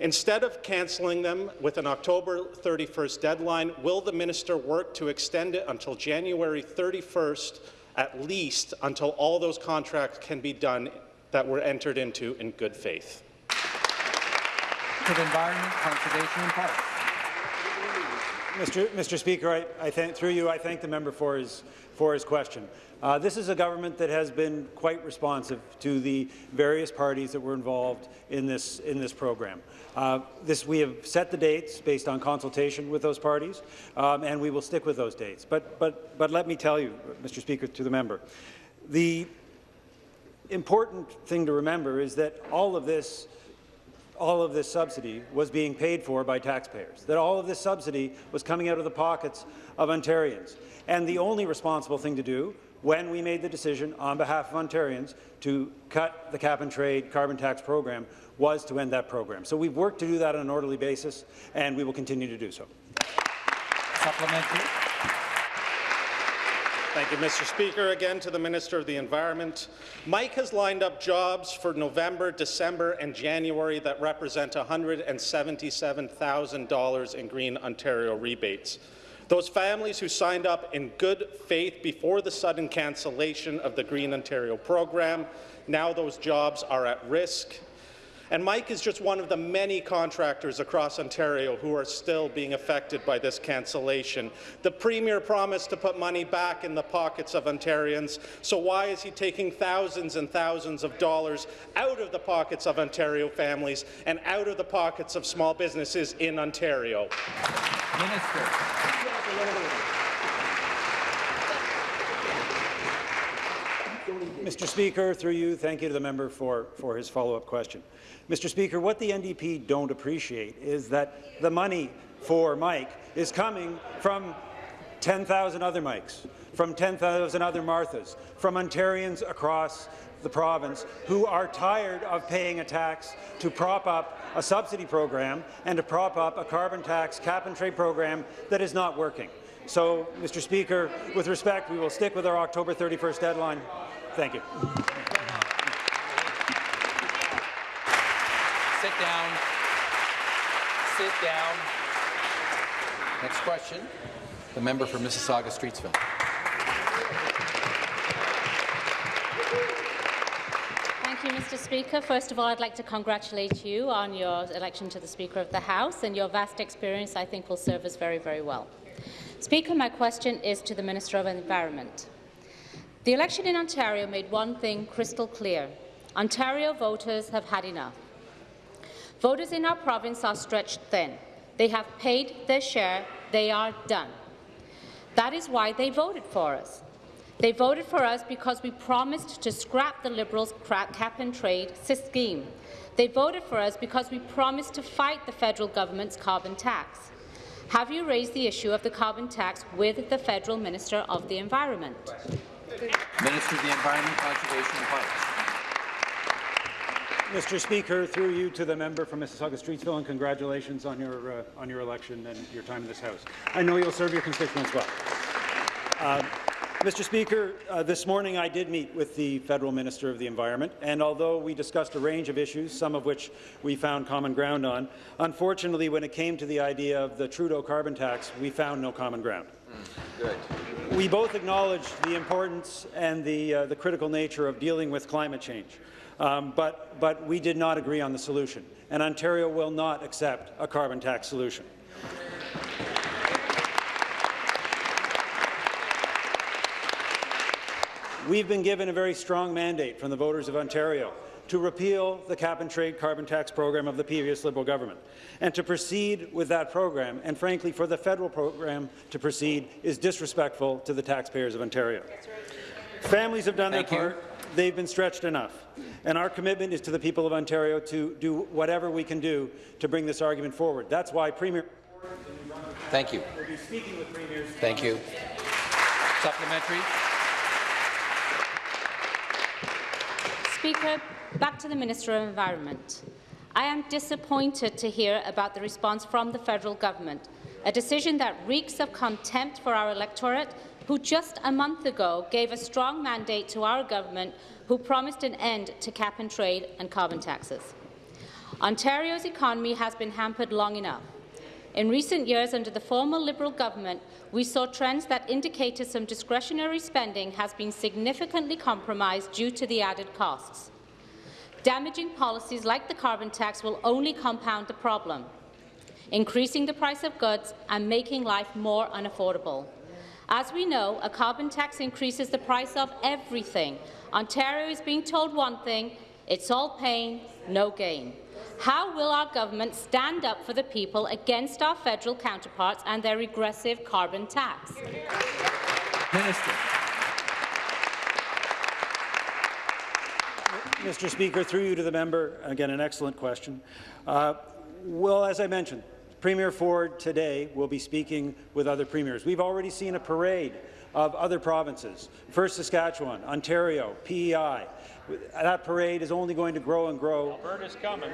Instead of cancelling them with an October 31st deadline, will the minister work to extend it until January 31st, at least until all those contracts can be done that were entered into in good faith. To Environment, Conservation and Parks. Mr. Mr. Speaker, I, I thank, through you, I thank the member for his, for his question. Uh, this is a government that has been quite responsive to the various parties that were involved in this, in this program. Uh, this, we have set the dates based on consultation with those parties, um, and we will stick with those dates. But, but, but let me tell you, Mr. Speaker, to the member, the important thing to remember is that all of this all of this subsidy was being paid for by taxpayers, that all of this subsidy was coming out of the pockets of Ontarians. And the only responsible thing to do when we made the decision on behalf of Ontarians to cut the cap-and-trade carbon tax program was to end that program. So we've worked to do that on an orderly basis, and we will continue to do so. Supplementary. Thank you, Mr. Speaker. Again to the Minister of the Environment. Mike has lined up jobs for November, December and January that represent $177,000 in Green Ontario rebates. Those families who signed up in good faith before the sudden cancellation of the Green Ontario program, now those jobs are at risk and Mike is just one of the many contractors across Ontario who are still being affected by this cancellation. The Premier promised to put money back in the pockets of Ontarians, so why is he taking thousands and thousands of dollars out of the pockets of Ontario families and out of the pockets of small businesses in Ontario? Minister. Mr. Speaker, through you, thank you to the member for, for his follow-up question. Mr. Speaker, what the NDP don't appreciate is that the money for Mike is coming from 10,000 other Mikes, from 10,000 other Marthas, from Ontarians across the province who are tired of paying a tax to prop up a subsidy program and to prop up a carbon tax cap-and-trade program that is not working. So, Mr. Speaker, with respect, we will stick with our October 31st deadline. Thank you. Sit down. Sit down. Next question, the member for Mississauga-Streetsville. Thank you, Mr. Speaker. First of all, I'd like to congratulate you on your election to the Speaker of the House, and your vast experience, I think, will serve us very, very well. Speaker, my question is to the Minister of Environment. The election in Ontario made one thing crystal clear. Ontario voters have had enough. Voters in our province are stretched thin. They have paid their share. They are done. That is why they voted for us. They voted for us because we promised to scrap the Liberals' cap-and-trade scheme. They voted for us because we promised to fight the federal government's carbon tax. Have you raised the issue of the carbon tax with the Federal Minister of the Environment? Minister of the Environment, Conservation and Parks. Mr. Speaker, through you to the member from Mississauga-Streetsville, and congratulations on your uh, on your election and your time in this House. I know you'll serve your constituents well. Uh, Mr. Speaker, uh, this morning I did meet with the Federal Minister of the Environment, and although we discussed a range of issues, some of which we found common ground on, unfortunately, when it came to the idea of the Trudeau carbon tax, we found no common ground. We both acknowledged the importance and the, uh, the critical nature of dealing with climate change, um, but, but we did not agree on the solution, and Ontario will not accept a carbon tax solution. We've been given a very strong mandate from the voters of Ontario to repeal the cap-and-trade carbon tax program of the previous Liberal government. And to proceed with that program, and frankly for the federal program to proceed, is disrespectful to the taxpayers of Ontario. Families have done Thank their you. part. They've been stretched enough. And our commitment is to the people of Ontario to do whatever we can do to bring this argument forward. That's why Premier Thank you. will be speaking with premiers. Thank you. Supplementary. Speaker, back to the Minister of Environment. I am disappointed to hear about the response from the federal government, a decision that reeks of contempt for our electorate, who just a month ago gave a strong mandate to our government, who promised an end to cap-and-trade and carbon taxes. Ontario's economy has been hampered long enough. In recent years, under the former Liberal government, we saw trends that indicated some discretionary spending has been significantly compromised due to the added costs. Damaging policies like the carbon tax will only compound the problem, increasing the price of goods and making life more unaffordable. As we know, a carbon tax increases the price of everything. Ontario is being told one thing, it's all pain, no gain. How will our government stand up for the people against our federal counterparts and their regressive carbon tax? Minister. Mr. Speaker, through you to the member, again, an excellent question. Uh, well, as I mentioned, Premier Ford today will be speaking with other premiers. We've already seen a parade of other provinces, first Saskatchewan, Ontario, PEI. That parade is only going to grow and grow. Alberta's coming.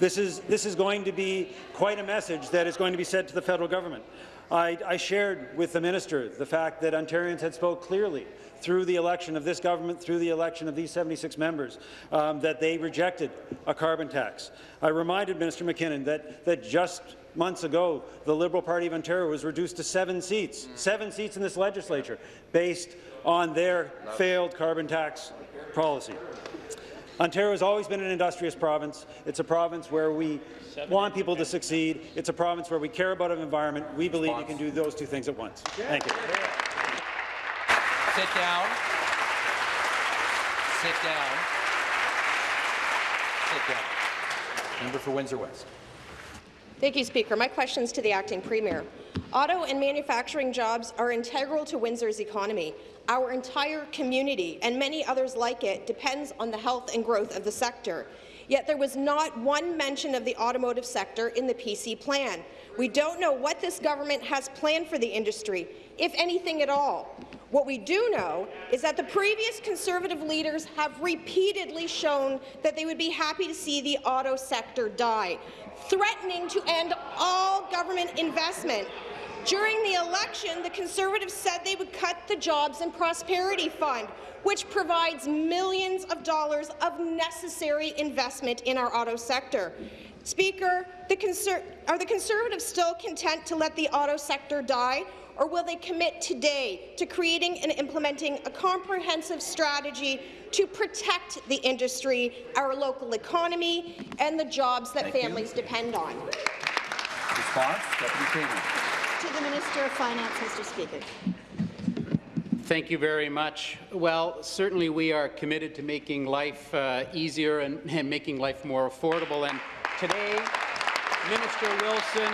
This is, this is going to be quite a message that is going to be said to the federal government. I, I shared with the minister the fact that Ontarians had spoke clearly through the election of this government, through the election of these 76 members, um, that they rejected a carbon tax. I reminded Minister McKenna that, that just months ago, the Liberal Party of Ontario was reduced to seven seats, seven seats in this legislature, based on their failed carbon tax policy. Ontario has always been an industrious province. It's a province where we want people to succeed. It's a province where we care about our environment. We believe you can do those two things at once. Thank you. Sit down. Sit down. Sit down. Member for Windsor West. Thank you, Speaker. My question is to the acting premier. Auto and manufacturing jobs are integral to Windsor's economy. Our entire community, and many others like it, depends on the health and growth of the sector. Yet there was not one mention of the automotive sector in the PC plan. We don't know what this government has planned for the industry, if anything at all. What we do know is that the previous Conservative leaders have repeatedly shown that they would be happy to see the auto sector die, threatening to end all government investment. During the election, the Conservatives said they would cut the Jobs and Prosperity Fund, which provides millions of dollars of necessary investment in our auto sector. Speaker, the are the Conservatives still content to let the auto sector die, or will they commit today to creating and implementing a comprehensive strategy to protect the industry, our local economy, and the jobs that Thank families you. depend on? Response, Deputy Premier. To the Minister of Finance, Mr. Speaker. Thank you very much. Well, certainly we are committed to making life uh, easier and, and making life more affordable. And today, Minister Wilson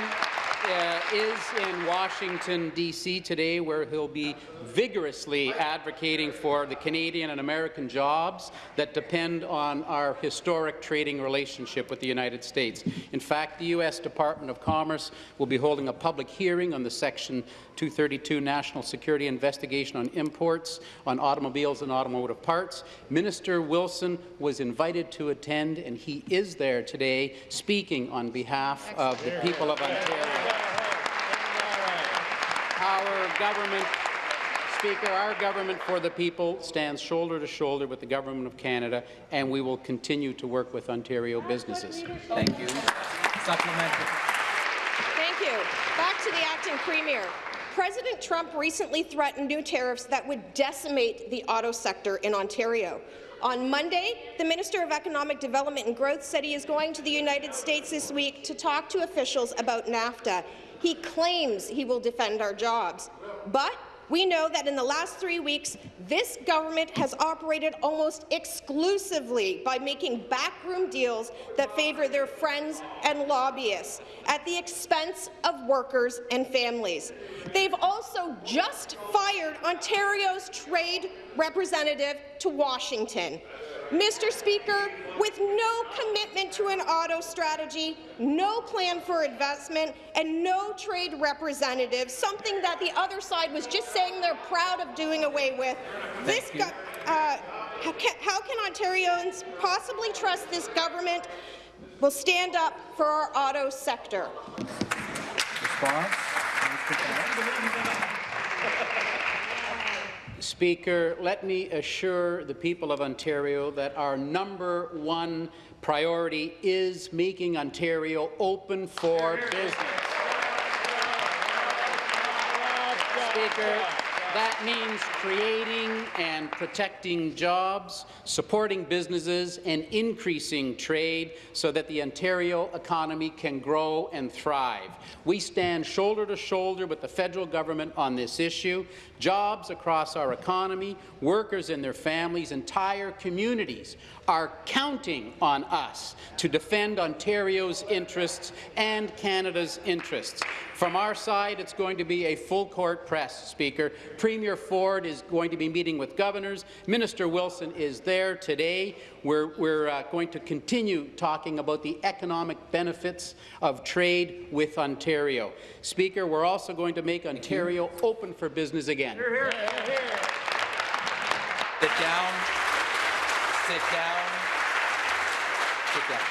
uh, is in Washington, D.C. today, where he'll be vigorously advocating for the Canadian and American jobs that depend on our historic trading relationship with the United States. In fact, the U.S. Department of Commerce will be holding a public hearing on the Section 232 National Security Investigation on imports on automobiles and automotive parts. Minister Wilson was invited to attend, and he is there today speaking on behalf of the people of Ontario. Our government Speaker, our government for the people stands shoulder to shoulder with the Government of Canada, and we will continue to work with Ontario businesses. Thank you. Supplementary. Thank you. Back to the acting premier. President Trump recently threatened new tariffs that would decimate the auto sector in Ontario. On Monday, the Minister of Economic Development and Growth said he is going to the United States this week to talk to officials about NAFTA. He claims he will defend our jobs. But we know that in the last three weeks, this government has operated almost exclusively by making backroom deals that favour their friends and lobbyists at the expense of workers and families. They've also just fired Ontario's trade representative to Washington. Mr. Speaker, with no commitment to an auto strategy, no plan for investment, and no trade representative, something that the other side was just saying they're proud of doing away with, this uh, how can, how can Ontarians possibly trust this government will stand up for our auto sector? Response. Speaker, let me assure the people of Ontario that our number one priority is making Ontario open for business. Speaker, that means creating and protecting jobs, supporting businesses, and increasing trade so that the Ontario economy can grow and thrive. We stand shoulder to shoulder with the federal government on this issue. Jobs across our economy, workers and their families, entire communities are counting on us to defend Ontario's interests and Canada's interests. From our side, it's going to be a full-court press, Speaker. Premier Ford is going to be meeting with governors. Minister Wilson is there today. We're, we're uh, going to continue talking about the economic benefits of trade with Ontario. Speaker, we're also going to make Ontario open for business again. Sit down. Sit down. Sit down.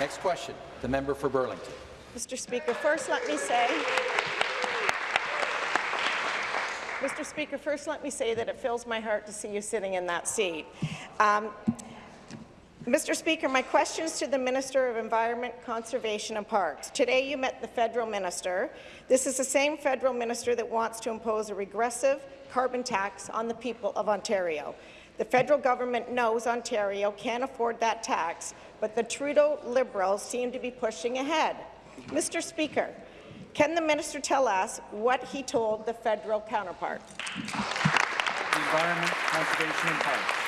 Next question. The member for Burlington. Mr. Speaker, first let me say Mr. Speaker, first let me say that it fills my heart to see you sitting in that seat. Um, Mr. Speaker, my questions to the Minister of Environment, Conservation and Parks. Today you met the federal minister. This is the same federal minister that wants to impose a regressive carbon tax on the people of Ontario. The federal government knows Ontario can't afford that tax, but the Trudeau Liberals seem to be pushing ahead. Mr. Speaker, can the minister tell us what he told the federal counterpart? Environment, Conservation and Parks.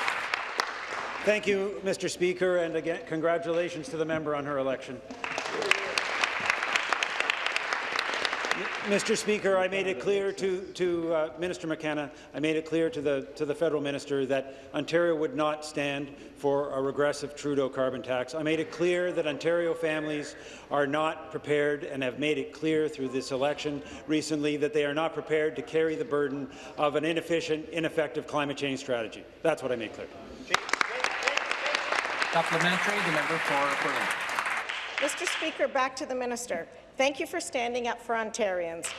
Thank you, Mr. Speaker, and again, congratulations to the member on her election. Mr. Speaker, I made it clear to, to uh, Minister McKenna, I made it clear to the, to the federal minister that Ontario would not stand for a regressive Trudeau carbon tax. I made it clear that Ontario families are not prepared and have made it clear through this election recently that they are not prepared to carry the burden of an inefficient, ineffective climate change strategy. That's what I made clear. Supplementary, the member for. Mr. Speaker, back to the minister. Thank you for standing up for Ontarians. <laughs>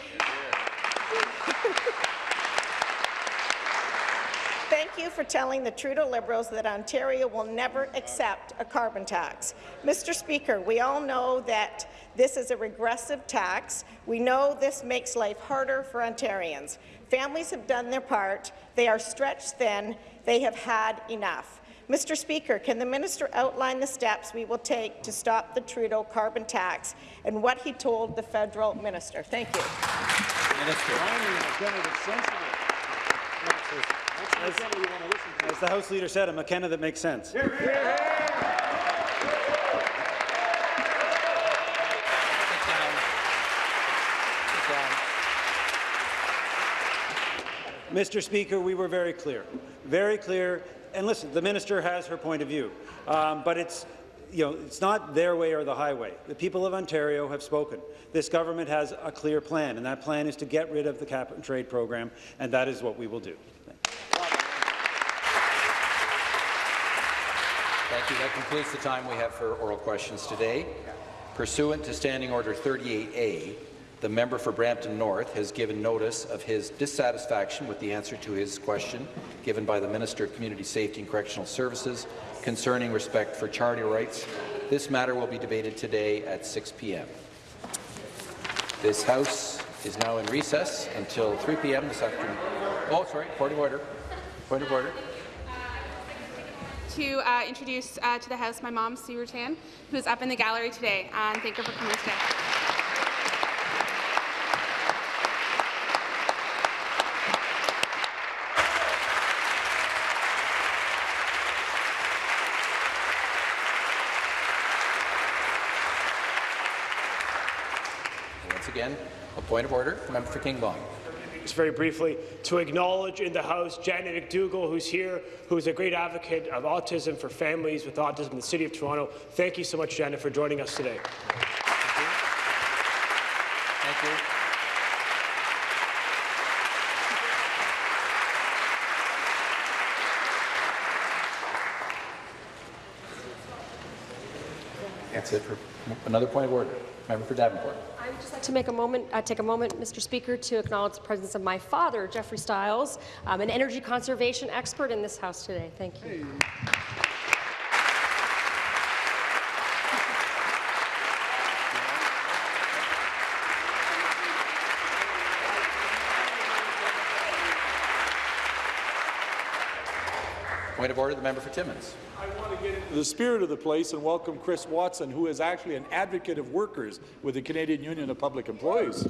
Thank you for telling the Trudeau Liberals that Ontario will never accept a carbon tax. Mr. Speaker, we all know that this is a regressive tax. We know this makes life harder for Ontarians. Families have done their part. They are stretched thin. They have had enough. Mr. Speaker, can the minister outline the steps we will take to stop the Trudeau carbon tax and what he told the federal minister? Thank you. As, as the House Leader said, a McKenna that makes sense. Mr. Speaker, we were very clear, very clear. And listen, the minister has her point of view, um, but it's you know, it's not their way or the highway. The people of Ontario have spoken. This government has a clear plan, and that plan is to get rid of the cap and trade program, and that is what we will do. Thank you. That concludes the time we have for oral questions today. Pursuant to Standing Order 38A, the member for Brampton North has given notice of his dissatisfaction with the answer to his question given by the Minister of Community Safety and Correctional Services concerning respect for charter rights. This matter will be debated today at 6 p.m. This House is now in recess until 3 p.m. this afternoon. Oh, sorry, point of order. Point of order. To uh, introduce uh, to the House my mom, Sue Rutan, who is up in the gallery today, and thank her for coming today. Once again, a point of order. Member for King Vaughan. Just very briefly, to acknowledge in the House Janet McDougall, who's here, who's a great advocate of autism for families with autism in the City of Toronto. Thank you so much, Janet, for joining us today. Thank you. That's it for another point of order. Member for Davenport. I would just like to make a moment, uh, take a moment, Mr. Speaker, to acknowledge the presence of my father, Jeffrey Stiles, um, an energy conservation expert in this House today. Thank you. Point of order, the member for Timmins. I want to get into the spirit of the place and welcome Chris Watson, who is actually an advocate of workers with the Canadian Union of Public Employees.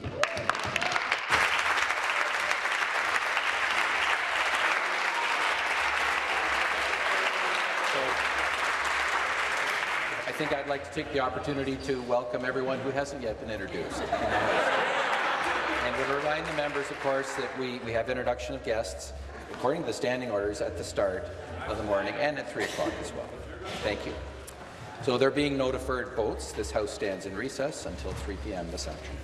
I think I'd like to take the opportunity to welcome everyone who hasn't yet been introduced. and to remind the members, of course, that we, we have introduction of guests according to the standing orders at the start of the morning and at 3 o'clock as well. Thank you. So there being no deferred votes, this House stands in recess until 3 p.m. this afternoon.